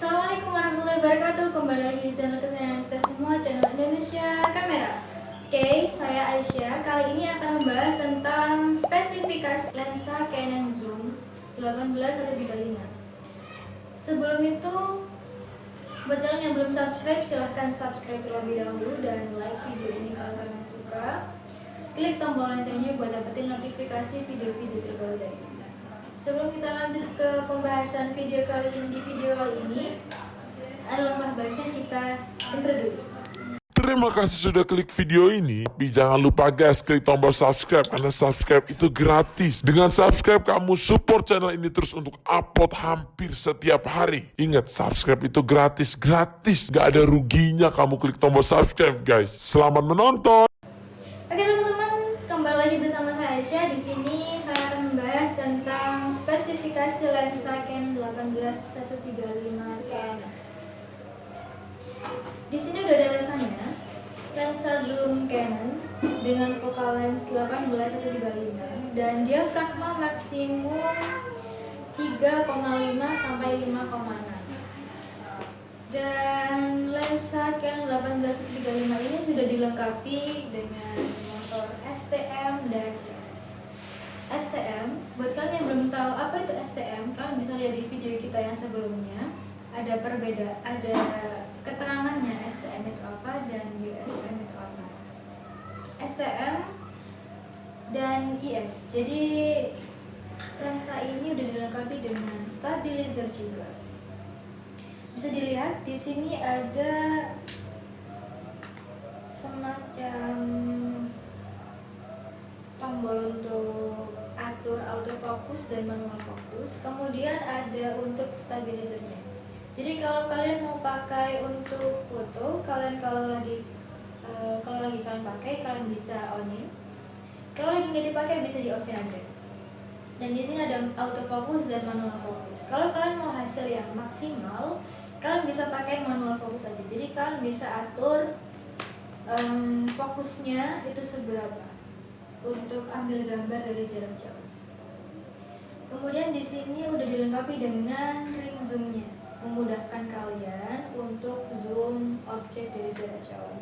Assalamualaikum warahmatullahi wabarakatuh. Kembali lagi di channel kesayangan kita semua Channel Indonesia Kamera. Oke, saya Aisyah. Kali ini akan membahas tentang Spesifikasi lensa Canon Zoom 18 atau 35 Sebelum itu Buat kalian yang belum subscribe Silahkan subscribe terlebih dahulu Dan like video ini kalau kalian suka. Klik tombol loncengnya buat dapetin notifikasi video-video terbaru dari Sebelum kita lanjut ke pembahasan video kali ini di video kali ini, alangkah baiknya kita intro dulu. Terima kasih sudah klik video ini. Tapi jangan lupa guys, klik tombol subscribe karena subscribe itu gratis. Dengan subscribe kamu support channel ini terus untuk upload hampir setiap hari. Ingat, subscribe itu gratis, gratis. Gak ada ruginya kamu klik tombol subscribe guys. Selamat menonton. Oke teman-teman, kembali lagi bersama saya Aisyah. Di sini saya akan membahas tentang spesifikasi lensa Canon 18135 Canon. Di sini udah ada lensanya. Lensa zoom Canon dengan focal lens 18135 dan diafragma maksimum 3,5 sampai 5,6 dan lensa Canon 18135 ini sudah dilengkapi dengan motor STM dan IS. STM, buat kalian yang belum tahu apa itu STM, kalian bisa lihat di video kita yang sebelumnya. Ada perbeda, ada keterangannya STM itu apa dan USM itu apa. STM dan IS. Jadi lensa ini udah dilengkapi dengan stabilizer juga bisa dilihat di sini ada semacam tombol untuk atur autofocus dan manual fokus kemudian ada untuk stabilizernya. Jadi kalau kalian mau pakai untuk foto kalian kalau lagi uh, kalau lagi kalian pakai kalian bisa onin. Kalau lagi nggak dipakai bisa di offin aja. Dan di sini ada autofocus dan manual fokus. Kalau kalian mau hasil yang maksimal kalian bisa pakai manual fokus aja. Jadi kalian bisa atur um, fokusnya itu seberapa untuk ambil gambar dari jarak jauh kemudian di sini udah dilengkapi dengan ring zoomnya memudahkan kalian untuk zoom objek dari jarak jauh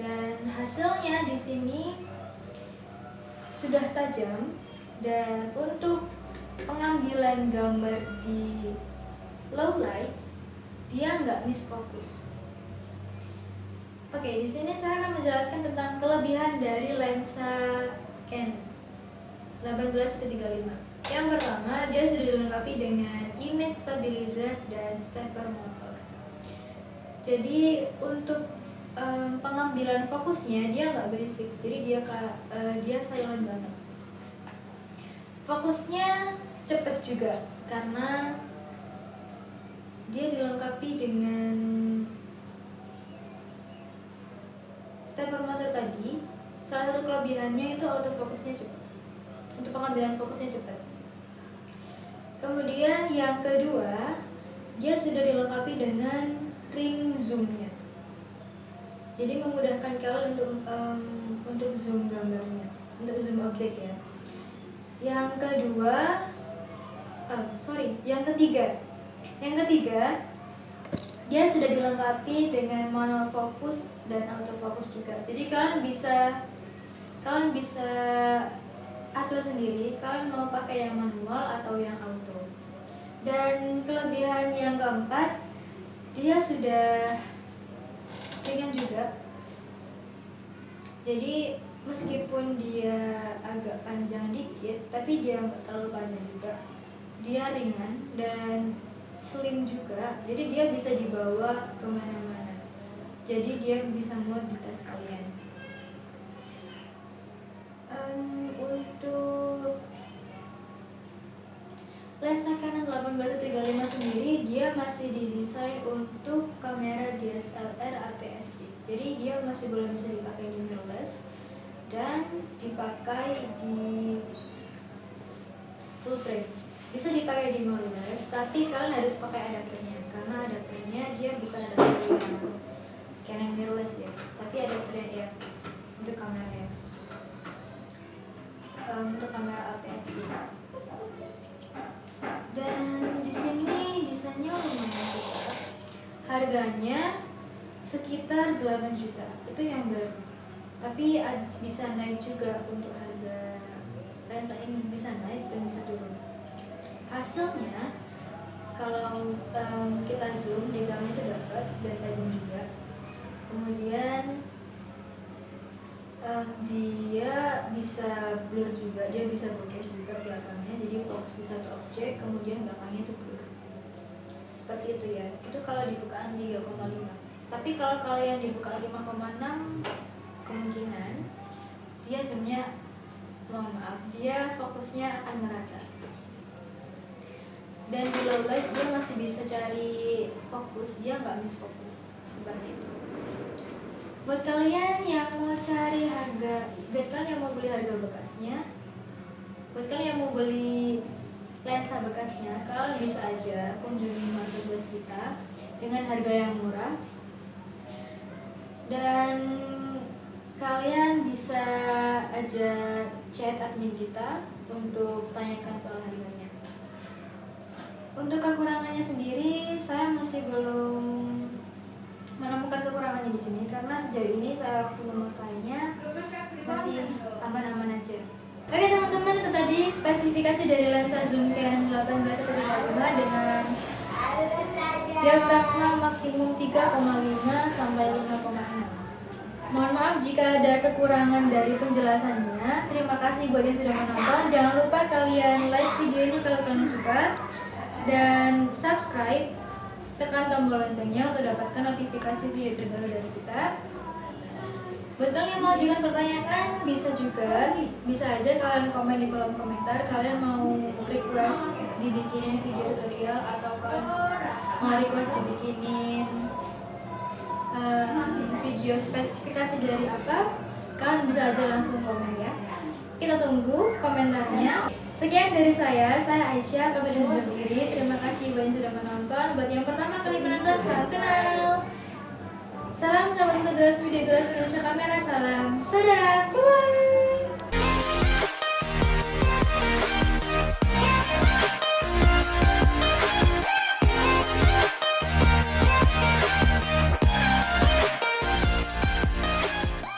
dan hasilnya di sini sudah tajam dan untuk pengambilan gambar di low light dia nggak misfokus. Oke, di sini saya akan menjelaskan tentang kelebihan dari lensa Canon 18135. Yang pertama, dia sudah dilengkapi dengan image stabilizer dan stepper motor. Jadi untuk um, pengambilan fokusnya dia nggak berisik, jadi dia uh, dia silent banget. Fokusnya cepet juga karena dia dilengkapi dengan stepper motor tadi salah satu kelebihannya itu autofokusnya cepat untuk pengambilan fokusnya cepat kemudian yang kedua dia sudah dilengkapi dengan ring zoomnya. Jadi memudahkan kalian untuk um, untuk zoom gambarnya untuk zoom objek ya. Yang kedua uh, sorry yang ketiga. Yang ketiga, dia sudah dilengkapi dengan manual fokus dan autofocus juga. Jadi kalian bisa kalian bisa atur sendiri kalian mau pakai yang manual atau yang auto. Dan kelebihan yang keempat, dia sudah ringan juga. Jadi meskipun dia agak panjang dikit, tapi dia nggak terlalu panjang juga. Dia ringan dan slim juga jadi dia bisa dibawa ke mana-mana jadi dia bisa muat di tas kalian um, lensa Canon 1835 sendiri dia masih didesain untuk kamera DSLR APS-C jadi dia masih belum bisa dipakai di mirrorless dan dipakai di full frame. Bisa dipakai di mirrorless tapi kalian harus pakai adapternya. Karena adapternya dia bukan adapter Canon mirrorless ya tapi adapternya EFS untuk kamera EFS um, untuk kamera APS-C dan di sini desainnya lumayan harganya sekitar 8 juta. Itu yang baru. Tapi bisa naik juga untuk harga lensa ini. Bisa naik dan bisa turun. Hasilnya kalau um, kita zoom di itu dapat dan tajam juga. Kemudian um, dia bisa blur juga dia bisa bokeh juga belakangnya jadi fokus di satu objek kemudian belakangnya itu blur. Seperti itu ya. Itu kalau dibukaan 3,5 tapi kalau kalian dibuka 5,6 kemungkinan dia zoomnya mohon maaf dia fokusnya akan merata. Dan di low light dia masih bisa cari fokus dia nggak miss fokus seperti itu buat kalian yang mau cari harga buat kalian yang mau beli harga bekasnya buat kalian yang mau beli lensa bekasnya kalian bisa aja kunjungi marketplace kita dengan harga yang murah. Dan kalian bisa aja chat admin kita untuk tanyakan soal harganya. Untuk kekurangannya sendiri, saya masih belum menemukan kekurangannya di sini karena sejauh ini saya waktu memakainya masih aman-aman aja. Oke teman-teman, itu tadi spesifikasi dari lensa zoom Canon 1835 dengan diafragma maksimum 3,5 sampai 5,6. Mohon maaf jika ada kekurangan dari penjelasannya. Terima kasih buat yang sudah menonton. Jangan lupa kalian like video ini kalau kalian suka dan subscribe tekan tombol loncengnya untuk dapatkan notifikasi video terbaru dari kita. Buat kalian yang mau ajukan pertanyaan bisa juga bisa aja kalian komen di kolom komentar. Kalian mau request dibikinin video tutorial atau kalian mau request dibikinin um, video spesifikasi dari apa kalian bisa aja langsung komen ya. Kita tunggu komentarnya Sekian dari saya, saya Aisyah, pamit undur diri. Terima kasih buat yang sudah menonton. Buat yang pertama kali menonton, salam kenal. Salam sahabat fotografi, videografi Indonesia Kamera, salam saudara.